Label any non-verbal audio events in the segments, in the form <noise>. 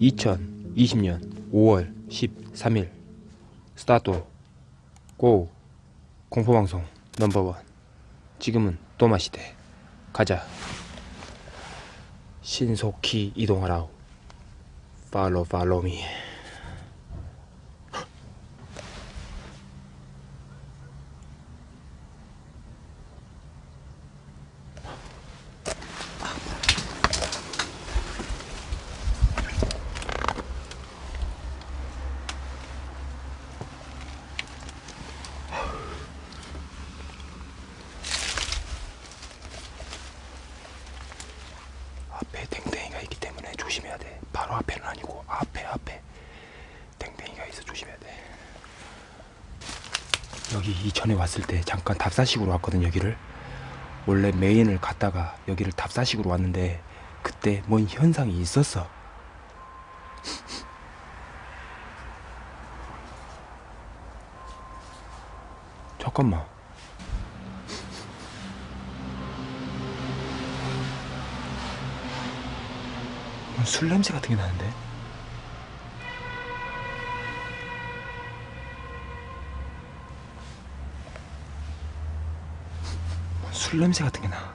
(2020년 5월 13일) 스타트 고. 공포방송 넘버원. 지금은 또마시대. 가자. 신속히 이동하라 팔로 팔로미 앞에 댕댕이가 있기 때문에 조심해야 돼. 바로 앞에는 아니고 앞에 앞에 댕댕이가 있어 조심해야 돼. 여기 이전에 왔을 때 잠깐 답사식으로 왔거든 여기를. 원래 메인을 갔다가 여기를 답사식으로 왔는데 그때 뭔 현상이 있었어. <laughs> 잠깐만. 뭔술 냄새 같은 게 나는데? 술 냄새 같은 게 나.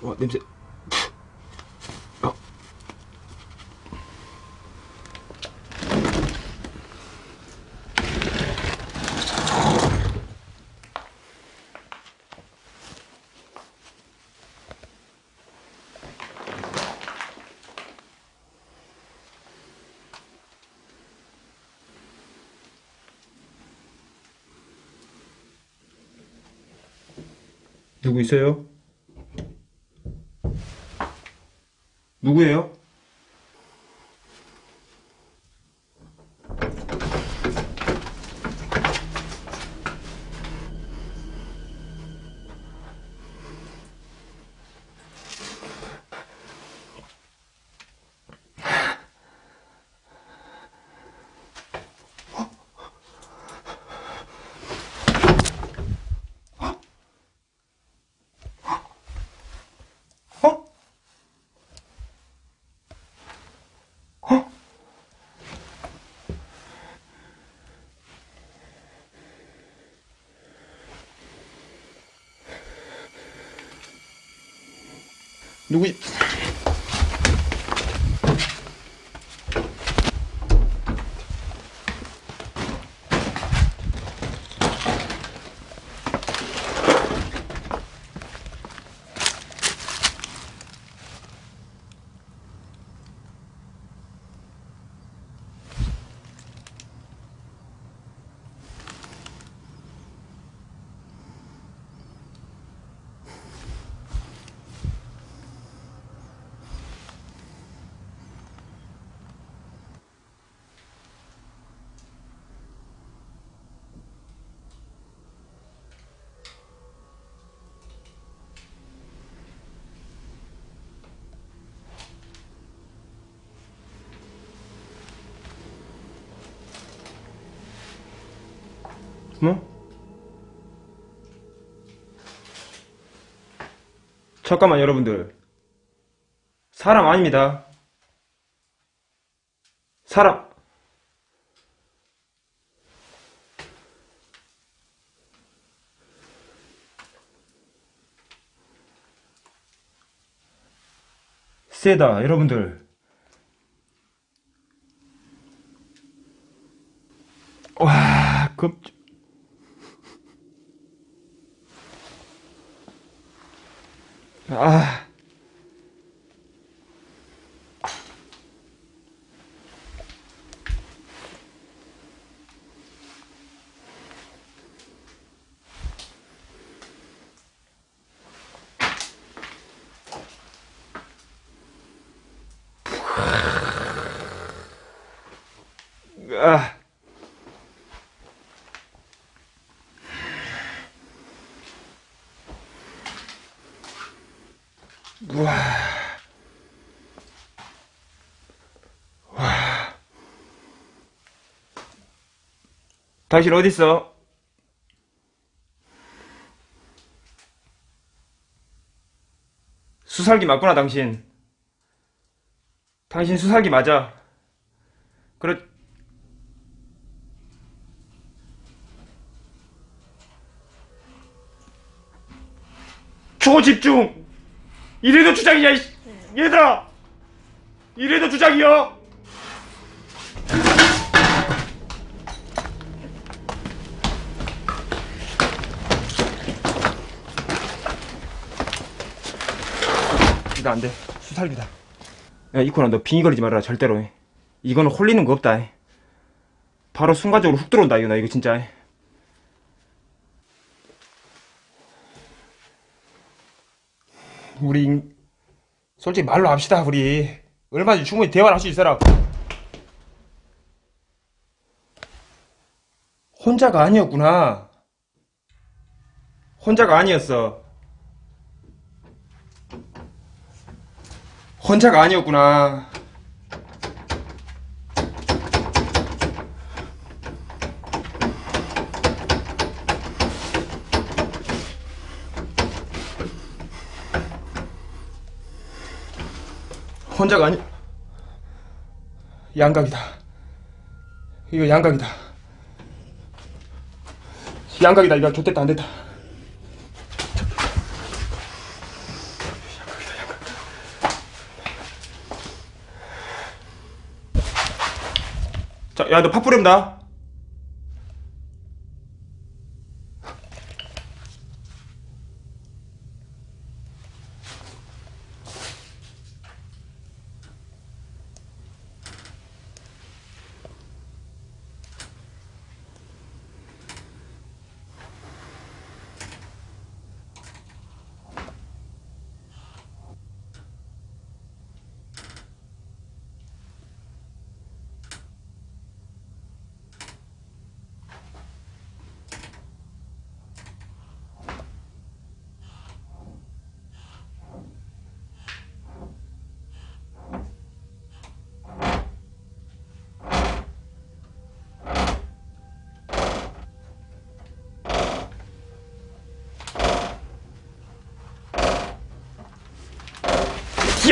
와 냄새. 누구 있어요? 누구예요? 어? 어? 누 뭐? 잠깐만 여러분들. 사람 아닙니다. 사람. 세다 여러분들. 와 급... 아. 아. 우와. 와. 당신 어디 있어? 수살기 맞구나 당신. 당신 수살기 맞아. 그렇. 초집중. 이래도 주작이야, 이 씨. 얘들아. 이래도 주작이야. 안 돼. 수살기다. 야, 이코나 너 빙의 거리지 말아라, 절대로. 이거는 홀리는 거 없다. 바로 순간적으로 훅 들어온다, 이거 나 이거 진짜. 우리 솔직히 말로 합시다, 우리. 얼마든지 충분히 대화를 할 수 있어라. 혼자가 아니었구나. 혼자가 아니었어. 혼자가 아니었구나. 혼자가 아니. 양각이다. 이거 양각이다. 양각이다. 이거 좋됐다 안 됐다. 야, 너 팥뿌린다.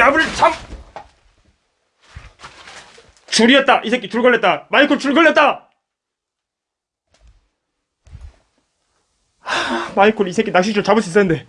기압을 참! 줄이었다! 이 새끼 줄 걸렸다! 마이클 줄 걸렸다! 하, 마이클 이 새끼 낚시줄 잡을 수 있었는데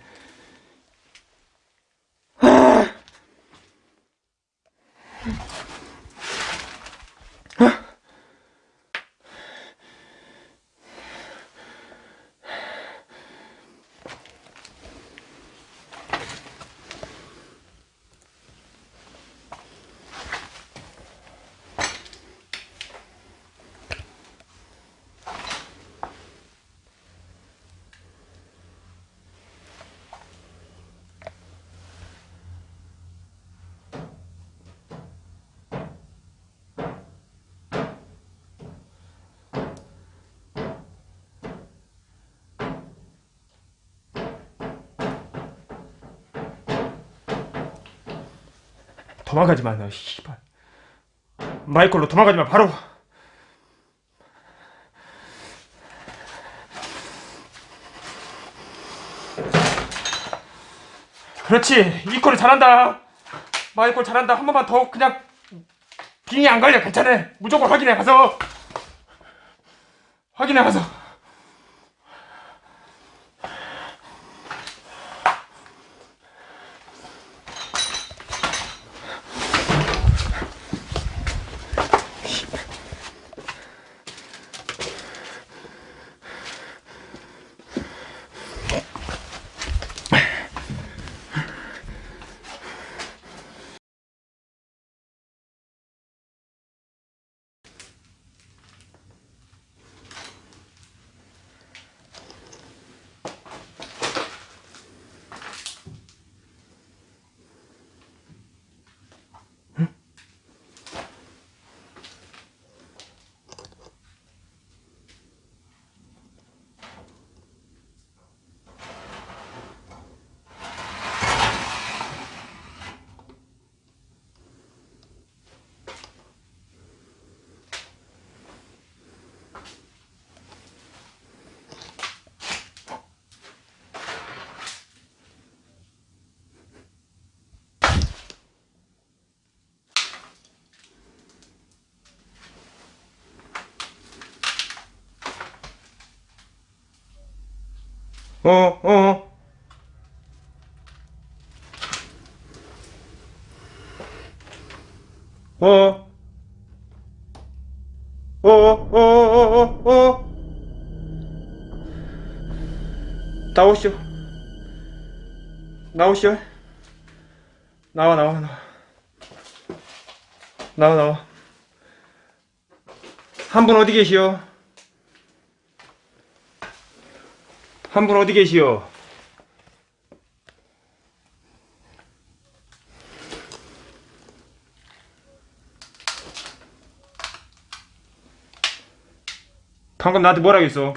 도망가지 마, 너, 씨발. 마이클로 도망가지 마, 바로. 그렇지, 이콜이 잘한다. 마이콜 잘한다. 한 번만 더 그냥 빙이 안 걸려, 괜찮아. 무조건 확인해 가서. 확인해 가서. 어, 어. 어. 어, 어, 어, 어, 어. 나오시오. 나오시오. 나와, 나와, 나와. 나와, 나와. 한 분 어디 계시오? 한 분 어디 계시오? 방금 나한테 뭐라 했어?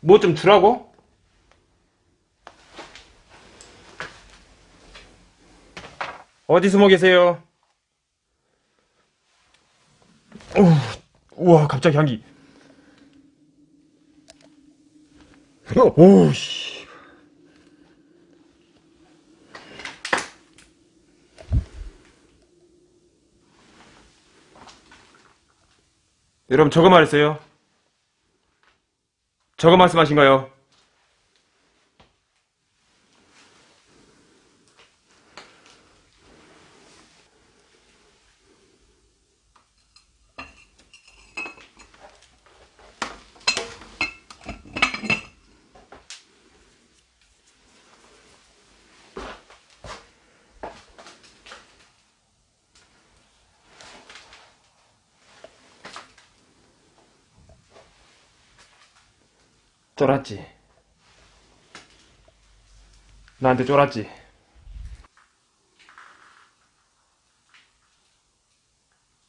뭐 좀 주라고? 어디 숨어 계세요? 오, 우와, 갑자기 향기. 오, 씨. 여러분, 저거 말했어요? 저거 말씀하신가요? 쫄았지. 나한테 쫄았지.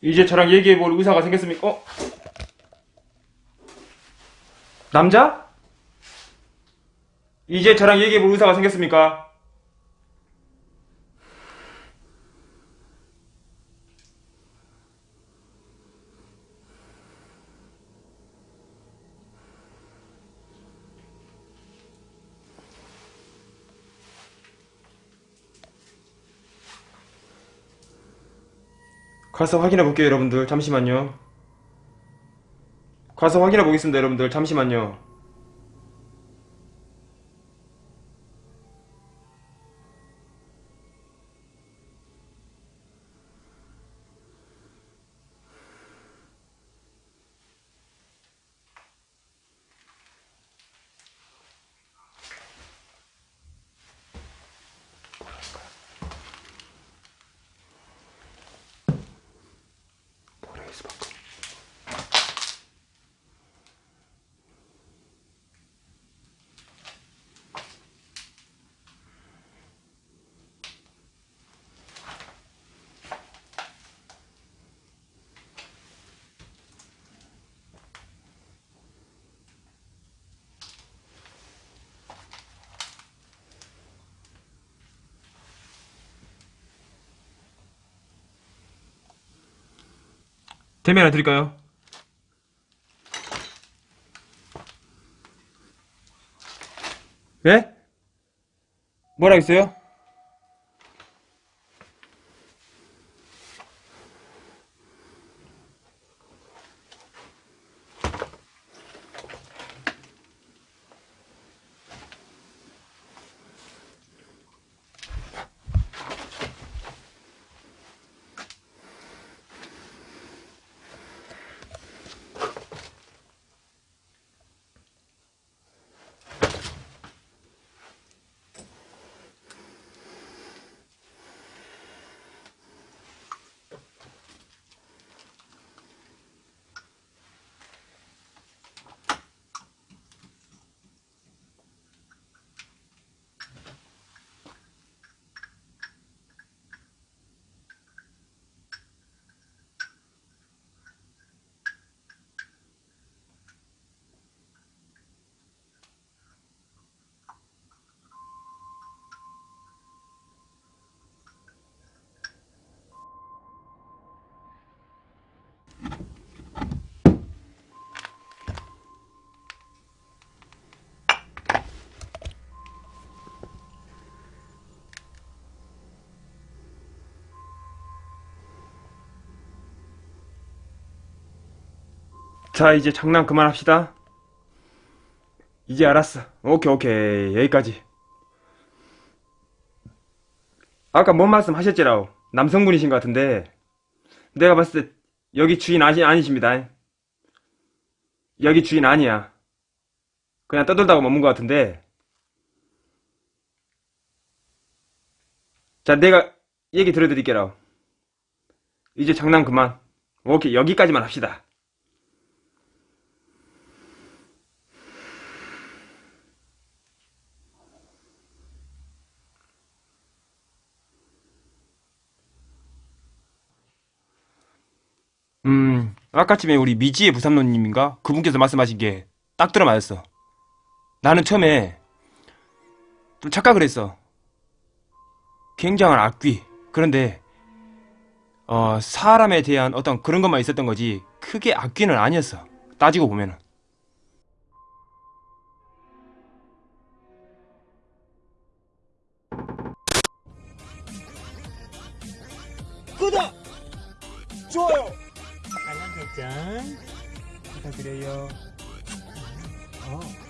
이제 저랑 얘기해볼 의사가 생겼습니까? 어? 남자? 이제 저랑 얘기해볼 의사가 생겼습니까? 가서 확인해 볼게요, 여러분들. 잠시만요. 가서 확인해 보겠습니다, 여러분들. 잠시만요. 하나 드릴까요? 예? 뭐라 했어요? 자, 이제 장난 그만합시다. 이제 알았어. 오케이, 오케이. 여기까지. 아까 뭔 말씀 하셨지라고. 남성분이신 것 같은데, 내가 봤을 때, 여기 주인 아시, 아니십니다. 여기 주인 아니야. 그냥 떠들다가 머문 것 같은데, 자, 내가 얘기 들어드릴게요. 이제 장난 그만. 오케이, 여기까지만 합시다. 음, 아까쯤에 우리 미지의 부삼노님인가? 그분께서 말씀하신 게 딱 들어맞았어. 나는 처음에 좀 착각을 했어. 굉장한 악귀. 그런데, 어, 사람에 대한 어떤 그런 것만 있었던 거지, 크게 악귀는 아니었어. 따지고 보면은. 구독! 좋아요! 설정 부탁드려요. 어.